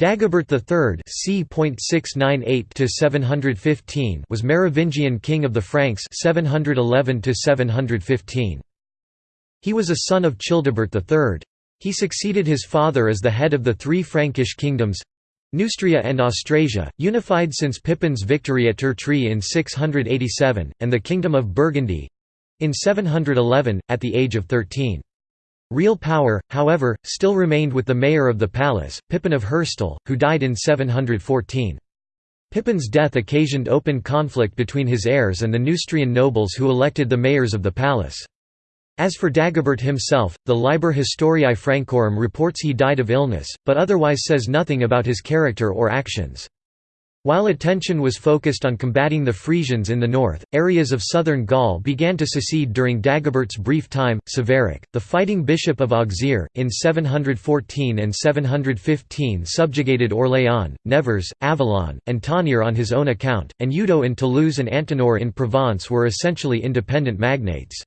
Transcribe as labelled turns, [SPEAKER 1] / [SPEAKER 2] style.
[SPEAKER 1] Dagobert III c. was Merovingian king of the Franks 711 He was a son of Childebert III. He succeeded his father as the head of the three Frankish kingdoms, Neustria and Austrasia, unified since Pippin's victory at Tertry in 687, and the Kingdom of Burgundy—in 711, at the age of 13. Real power, however, still remained with the mayor of the palace, Pippin of Herstal, who died in 714. Pippin's death occasioned open conflict between his heirs and the Neustrian nobles who elected the mayors of the palace. As for Dagobert himself, the Liber Historiae Francorum reports he died of illness, but otherwise says nothing about his character or actions. While attention was focused on combating the Frisians in the north, areas of southern Gaul began to secede during Dagobert's brief time. Savaric, the fighting bishop of Auxerre, in 714 and 715 subjugated Orléans, Nevers, Avallon, and Tonnerre on his own account, and Eudo in Toulouse and Antenor in Provence were essentially independent magnates.